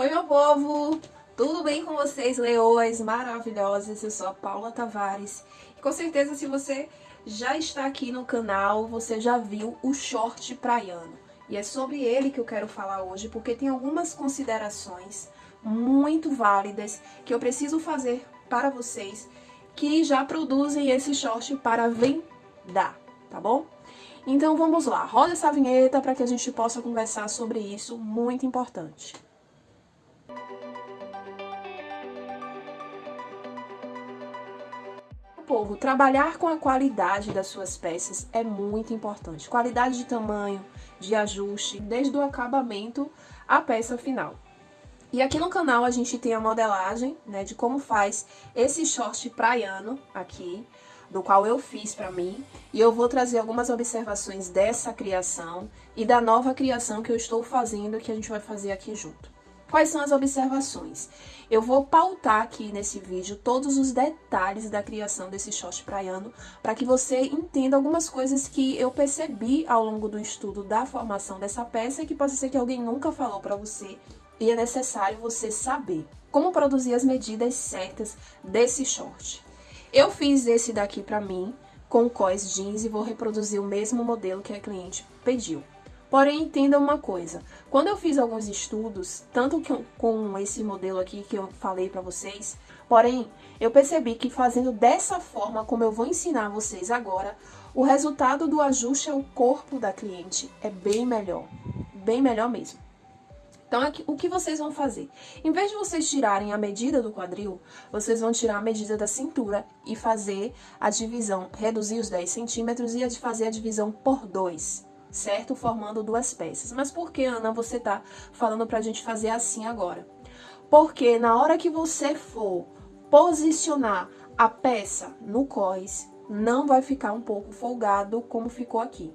Oi, meu povo! Tudo bem com vocês, leoas maravilhosas? Eu sou a Paula Tavares. E com certeza, se você já está aqui no canal, você já viu o short praiano. E é sobre ele que eu quero falar hoje, porque tem algumas considerações muito válidas que eu preciso fazer para vocês que já produzem esse short para vender, tá bom? Então vamos lá, roda essa vinheta para que a gente possa conversar sobre isso, muito importante. Povo, trabalhar com a qualidade das suas peças é muito importante. Qualidade de tamanho, de ajuste, desde o acabamento à peça final. E aqui no canal a gente tem a modelagem, né, de como faz esse short praiano aqui, do qual eu fiz para mim, e eu vou trazer algumas observações dessa criação e da nova criação que eu estou fazendo, que a gente vai fazer aqui junto. Quais são as observações? Eu vou pautar aqui nesse vídeo todos os detalhes da criação desse short praiano, para que você entenda algumas coisas que eu percebi ao longo do estudo da formação dessa peça e que pode ser que alguém nunca falou para você e é necessário você saber como produzir as medidas certas desse short. Eu fiz esse daqui para mim com cós jeans e vou reproduzir o mesmo modelo que a cliente pediu. Porém, entenda uma coisa, quando eu fiz alguns estudos, tanto com esse modelo aqui que eu falei para vocês, porém, eu percebi que fazendo dessa forma, como eu vou ensinar vocês agora, o resultado do ajuste ao corpo da cliente é bem melhor, bem melhor mesmo. Então, aqui, o que vocês vão fazer? Em vez de vocês tirarem a medida do quadril, vocês vão tirar a medida da cintura e fazer a divisão, reduzir os 10 centímetros e fazer a divisão por 2, certo? Formando duas peças. Mas por que, Ana, você tá falando pra gente fazer assim agora? Porque na hora que você for posicionar a peça no cós, não vai ficar um pouco folgado como ficou aqui.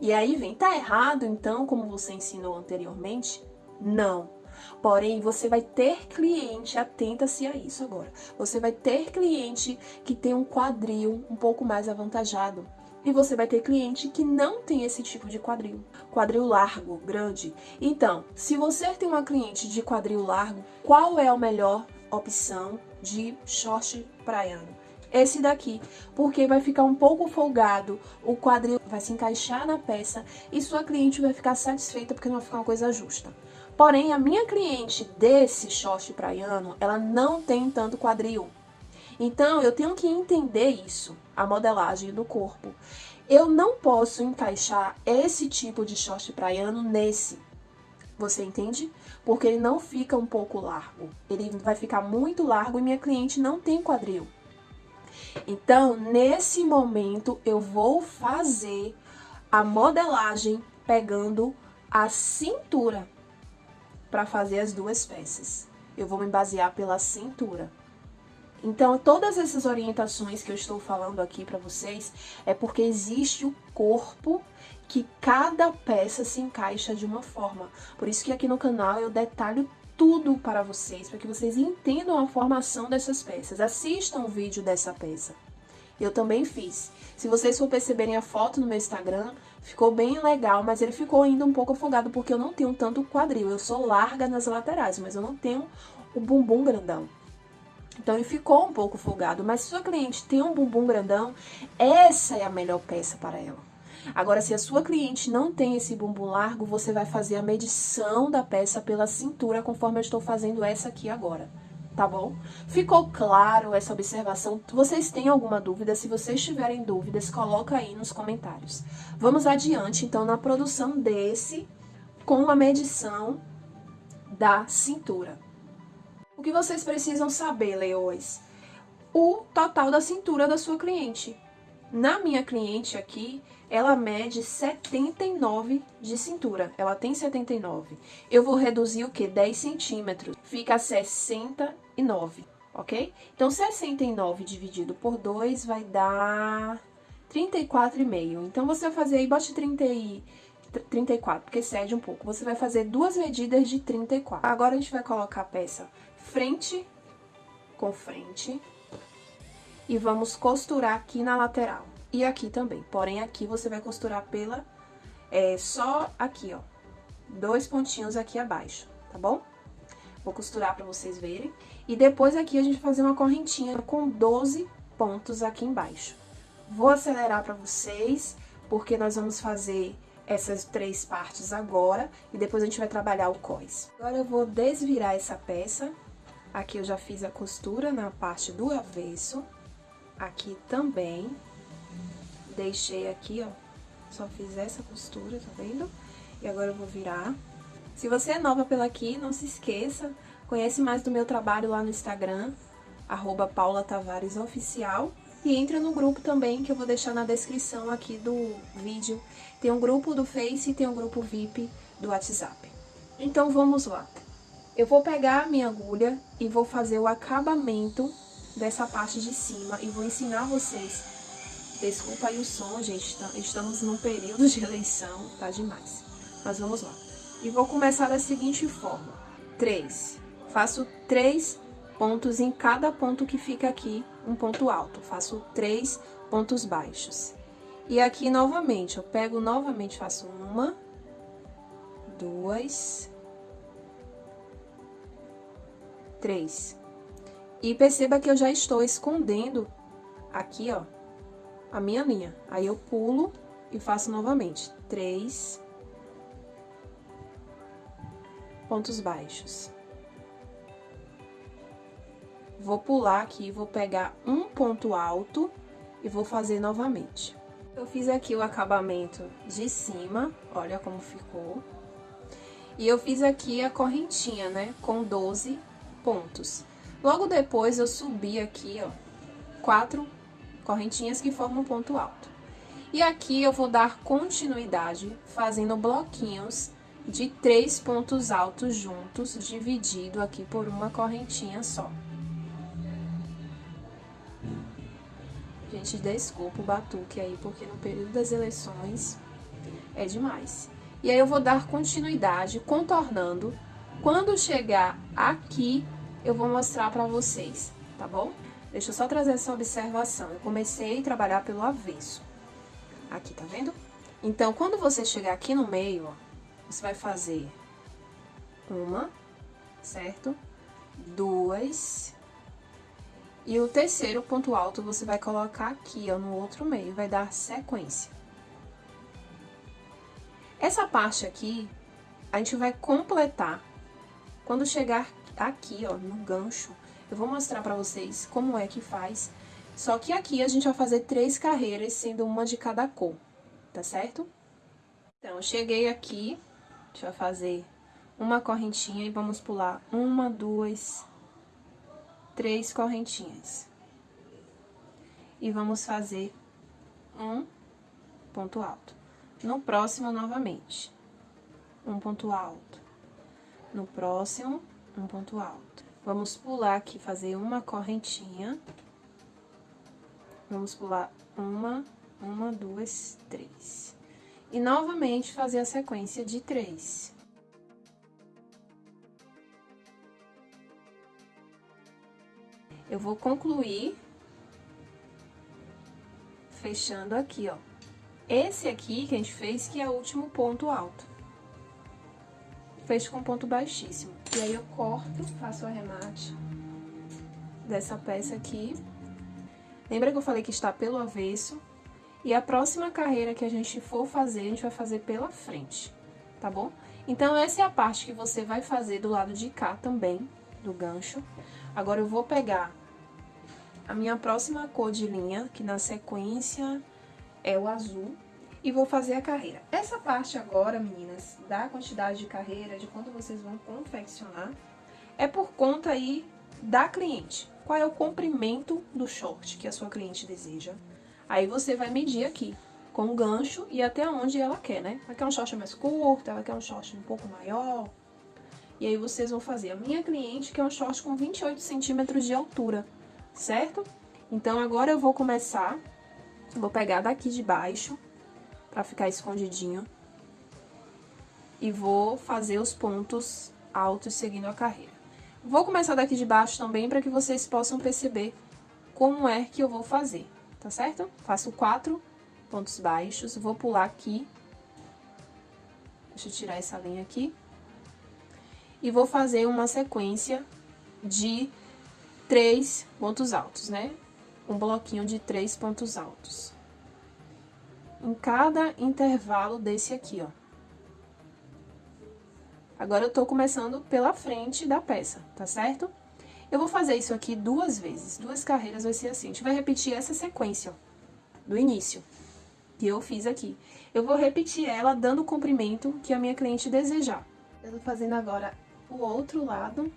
E aí vem, tá errado então, como você ensinou anteriormente? Não. Porém, você vai ter cliente, atenta-se a isso agora. Você vai ter cliente que tem um quadril um pouco mais avantajado. E você vai ter cliente que não tem esse tipo de quadril. Quadril largo, grande. Então, se você tem uma cliente de quadril largo, qual é a melhor opção de short praiano? esse daqui, porque vai ficar um pouco folgado, o quadril vai se encaixar na peça e sua cliente vai ficar satisfeita porque não vai ficar uma coisa justa. Porém, a minha cliente desse short praiano, ela não tem tanto quadril. Então, eu tenho que entender isso, a modelagem do corpo. Eu não posso encaixar esse tipo de short praiano nesse. Você entende? Porque ele não fica um pouco largo. Ele vai ficar muito largo e minha cliente não tem quadril. Então, nesse momento, eu vou fazer a modelagem pegando a cintura para fazer as duas peças. Eu vou me basear pela cintura. Então, todas essas orientações que eu estou falando aqui para vocês é porque existe o corpo que cada peça se encaixa de uma forma. Por isso que aqui no canal eu detalho tudo para vocês, para que vocês entendam a formação dessas peças. Assistam o vídeo dessa peça. Eu também fiz. Se vocês for perceberem a foto no meu Instagram, ficou bem legal, mas ele ficou ainda um pouco afogado porque eu não tenho tanto quadril. Eu sou larga nas laterais, mas eu não tenho o bumbum grandão. Então ele ficou um pouco folgado, mas se sua cliente tem um bumbum grandão, essa é a melhor peça para ela. Agora, se a sua cliente não tem esse bumbum largo, você vai fazer a medição da peça pela cintura, conforme eu estou fazendo essa aqui agora tá bom? Ficou claro essa observação? Vocês têm alguma dúvida? Se vocês tiverem dúvidas, coloca aí nos comentários. Vamos adiante, então, na produção desse com a medição da cintura. O que vocês precisam saber, leões? O total da cintura da sua cliente. Na minha cliente aqui, ela mede 79 de cintura. Ela tem 79. Eu vou reduzir o que? 10 centímetros. Fica 69, ok? Então, 69 dividido por 2 vai dar 34,5. Então, você vai fazer aí, bote 30 e... 34, porque cede um pouco. Você vai fazer duas medidas de 34. Agora, a gente vai colocar a peça frente com frente. E vamos costurar aqui na lateral e aqui também. Porém, aqui você vai costurar pela... É, só aqui, ó. Dois pontinhos aqui abaixo, tá bom? Vou costurar pra vocês verem. E depois aqui a gente vai fazer uma correntinha com 12 pontos aqui embaixo. Vou acelerar pra vocês, porque nós vamos fazer essas três partes agora e depois a gente vai trabalhar o cós. Agora eu vou desvirar essa peça. Aqui eu já fiz a costura na parte do avesso. Aqui também. Deixei aqui, ó. Só fiz essa costura, tá vendo? E agora eu vou virar. Se você é nova pela aqui, não se esqueça, conhece mais do meu trabalho lá no Instagram, arroba Paula Tavares Oficial. E entra no grupo também, que eu vou deixar na descrição aqui do vídeo. Tem um grupo do Face e tem um grupo VIP do WhatsApp. Então, vamos lá. Eu vou pegar a minha agulha e vou fazer o acabamento dessa parte de cima e vou ensinar vocês. Desculpa aí o som, gente, tá, estamos num período de eleição, tá demais. Mas vamos lá. E vou começar da seguinte forma. Três. Faço três pontos em cada ponto que fica aqui, um ponto alto. Faço três pontos baixos. E aqui, novamente, eu pego novamente, faço uma, duas, três. E perceba que eu já estou escondendo aqui, ó, a minha linha. Aí, eu pulo e faço novamente três pontos baixos. Vou pular aqui, vou pegar um ponto alto e vou fazer novamente. Eu fiz aqui o acabamento de cima, olha como ficou. E eu fiz aqui a correntinha, né, com 12 pontos. Logo depois, eu subi aqui, ó, quatro correntinhas que formam um ponto alto. E aqui eu vou dar continuidade fazendo bloquinhos de três pontos altos juntos, dividido aqui por uma correntinha só. Gente, desculpa o batuque aí, porque no período das eleições é demais. E aí eu vou dar continuidade, contornando. Quando chegar aqui, eu vou mostrar pra vocês, tá bom? Deixa eu só trazer essa observação. Eu comecei a trabalhar pelo avesso. Aqui, tá vendo? Então, quando você chegar aqui no meio, ó, você vai fazer uma, certo? Duas. E o terceiro ponto alto você vai colocar aqui, ó, no outro meio, vai dar sequência. Essa parte aqui, a gente vai completar quando chegar aqui, ó, no gancho. Eu vou mostrar pra vocês como é que faz. Só que aqui a gente vai fazer três carreiras, sendo uma de cada cor, tá certo? Então, cheguei aqui, a gente vai fazer uma correntinha e vamos pular uma, duas, três correntinhas. E vamos fazer um ponto alto. No próximo, novamente, um ponto alto. No próximo, um ponto alto. Vamos pular aqui, fazer uma correntinha. Vamos pular uma, uma, duas, três. E novamente fazer a sequência de três. Eu vou concluir fechando aqui, ó. Esse aqui que a gente fez, que é o último ponto alto. Fecho com ponto baixíssimo. E aí eu corto, faço o arremate dessa peça aqui. Lembra que eu falei que está pelo avesso? E a próxima carreira que a gente for fazer, a gente vai fazer pela frente, tá bom? Então, essa é a parte que você vai fazer do lado de cá também, do gancho. Agora, eu vou pegar a minha próxima cor de linha, que na sequência é o azul, e vou fazer a carreira. Essa parte agora, meninas, da quantidade de carreira, de quanto vocês vão confeccionar, é por conta aí da cliente. Qual é o comprimento do short que a sua cliente deseja? Aí você vai medir aqui, com o gancho e até onde ela quer, né? Ela quer um short mais curto, ela quer um short um pouco maior. E aí vocês vão fazer. A minha cliente quer um short com 28 centímetros de altura, certo? Então agora eu vou começar, vou pegar daqui de baixo, pra ficar escondidinho. E vou fazer os pontos altos seguindo a carreira. Vou começar daqui de baixo também para que vocês possam perceber como é que eu vou fazer tá certo? Faço quatro pontos baixos, vou pular aqui. Deixa eu tirar essa linha aqui. e vou fazer uma sequência de três pontos altos, né? Um bloquinho de três pontos altos. Em cada intervalo desse aqui, ó. Agora, eu tô começando pela frente da peça, tá certo? Eu vou fazer isso aqui duas vezes, duas carreiras vai ser assim. A gente vai repetir essa sequência, ó, do início, que eu fiz aqui. Eu vou repetir ela dando o comprimento que a minha cliente desejar. Eu tô fazendo agora o outro lado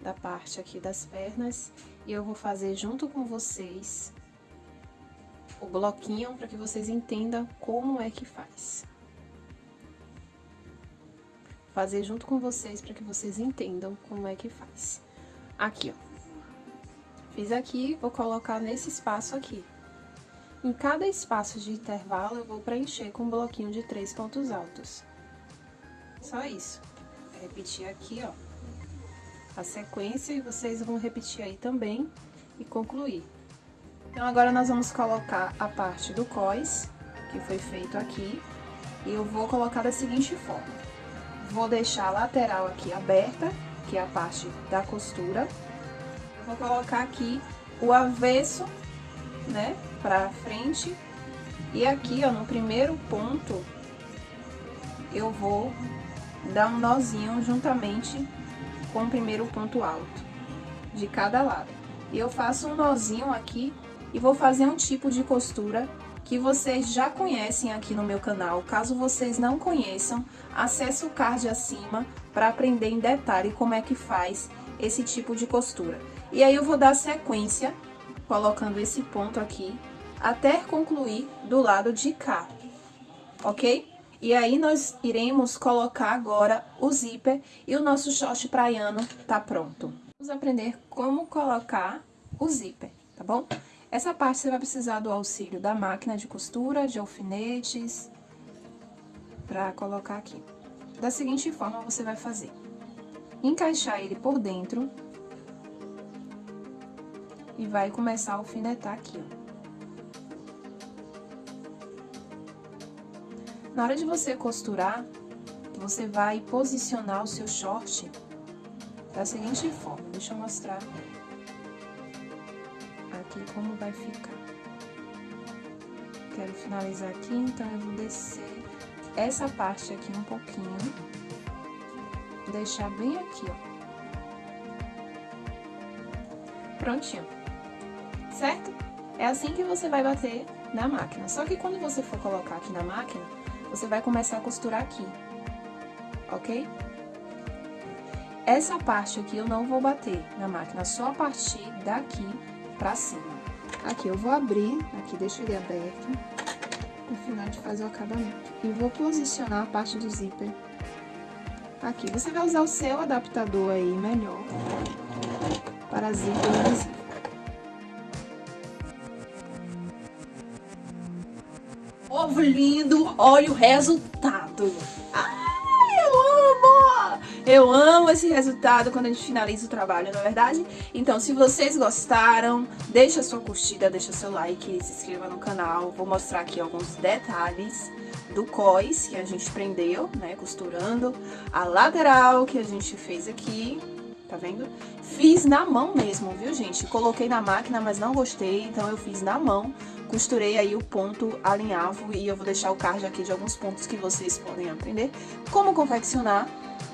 da parte aqui das pernas e eu vou fazer junto com vocês o bloquinho para que vocês entendam como é que faz fazer junto com vocês para que vocês entendam como é que faz. Aqui, ó. Fiz aqui, vou colocar nesse espaço aqui. Em cada espaço de intervalo, eu vou preencher com um bloquinho de três pontos altos. Só isso. Vou repetir aqui, ó, a sequência e vocês vão repetir aí também e concluir. Então, agora nós vamos colocar a parte do cós, que foi feito aqui, e eu vou colocar da seguinte forma. Vou deixar a lateral aqui aberta, que é a parte da costura. Vou colocar aqui o avesso, né, pra frente. E aqui, ó, no primeiro ponto, eu vou dar um nozinho juntamente com o primeiro ponto alto de cada lado. E eu faço um nozinho aqui e vou fazer um tipo de costura que vocês já conhecem aqui no meu canal. Caso vocês não conheçam, acesse o card acima para aprender em detalhe como é que faz esse tipo de costura. E aí eu vou dar sequência, colocando esse ponto aqui, até concluir do lado de cá, ok? E aí nós iremos colocar agora o zíper e o nosso short praiano tá pronto. Vamos aprender como colocar o zíper, tá bom? Essa parte você vai precisar do auxílio da máquina de costura, de alfinetes, para colocar aqui. Da seguinte forma, você vai fazer. Encaixar ele por dentro e vai começar a alfinetar aqui, ó. Na hora de você costurar, você vai posicionar o seu short da seguinte forma. Deixa eu mostrar aqui como vai ficar. Quero finalizar aqui, então eu vou descer essa parte aqui um pouquinho. Deixar bem aqui, ó. Prontinho. Certo? É assim que você vai bater na máquina. Só que quando você for colocar aqui na máquina, você vai começar a costurar aqui. Ok? Essa parte aqui eu não vou bater na máquina, só a partir daqui pra cima. Aqui eu vou abrir, aqui deixo ele aberto, no final de fazer o acabamento. E vou posicionar a parte do zíper aqui. Você vai usar o seu adaptador aí melhor para zíper invisível. Ovo lindo, olha o resultado. Eu amo esse resultado quando a gente finaliza o trabalho, não é verdade? Então, se vocês gostaram, deixa sua curtida, deixa seu like, se inscreva no canal. Vou mostrar aqui alguns detalhes do cós que a gente prendeu, né, costurando. A lateral que a gente fez aqui, tá vendo? Fiz na mão mesmo, viu, gente? Coloquei na máquina, mas não gostei, então eu fiz na mão. Costurei aí o ponto alinhavo e eu vou deixar o card aqui de alguns pontos que vocês podem aprender como confeccionar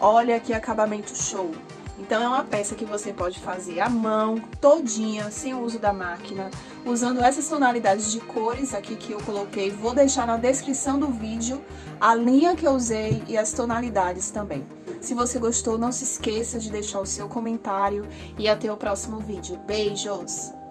Olha que acabamento show! Então, é uma peça que você pode fazer à mão, todinha, sem o uso da máquina, usando essas tonalidades de cores aqui que eu coloquei. Vou deixar na descrição do vídeo a linha que eu usei e as tonalidades também. Se você gostou, não se esqueça de deixar o seu comentário e até o próximo vídeo. Beijos!